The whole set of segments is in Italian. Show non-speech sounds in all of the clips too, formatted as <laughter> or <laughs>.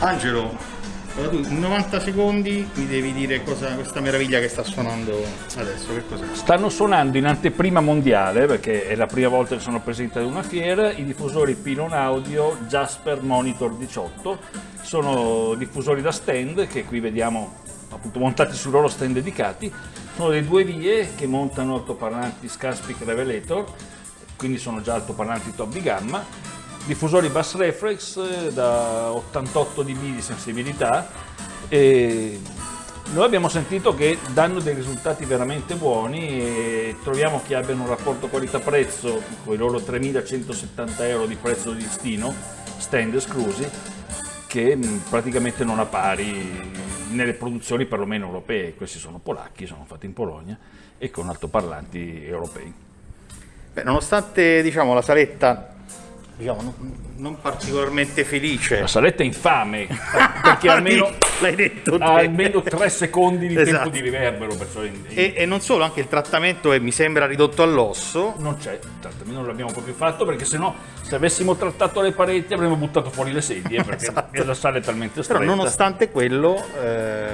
Angelo, in 90 secondi mi devi dire cosa questa meraviglia che sta suonando adesso, che cos'è? Stanno suonando in anteprima mondiale, perché è la prima volta che sono presente ad una fiera, i diffusori Pinon Audio Jasper Monitor 18. Sono diffusori da stand che qui vediamo appunto montati sui loro stand dedicati. Sono le due vie che montano altoparlanti Scarspeak Revelator, quindi sono già altoparlanti top di gamma diffusori Bass Reflex eh, da 88 dB di sensibilità e noi abbiamo sentito che danno dei risultati veramente buoni e troviamo che abbiano un rapporto qualità-prezzo con i loro 3170 euro di prezzo di listino, stand esclusi, che mm, praticamente non ha pari nelle produzioni perlomeno europee, questi sono polacchi, sono fatti in Polonia e con altoparlanti europei. Beh, nonostante diciamo, la saletta diciamo, non, non, particolarmente felice. La saletta è infame, <laughs> perché almeno, l'hai detto ha almeno tre secondi di esatto. tempo di riverbero. E, e, non solo, anche il trattamento è, mi sembra ridotto all'osso. Non c'è, non l'abbiamo proprio fatto perché sennò se avessimo trattato le pareti avremmo buttato fuori le sedie perché <laughs> esatto. la sala è talmente stretta. Però nonostante quello, eh,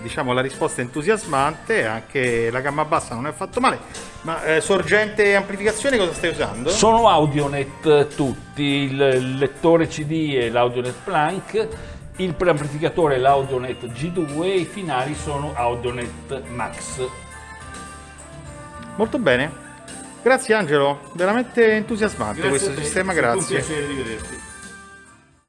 diciamo la risposta è entusiasmante, anche la gamma bassa non è affatto male. Ma eh, sorgente e amplificazione cosa stai usando? Sono Audionet tutti, il lettore CD e l'Audionet Planck, il preamplificatore è l'Audionet G2 e i finali sono Audionet Max. Molto bene. Grazie Angelo, veramente entusiasmante grazie questo sistema, grazie. È un piacere di vederti.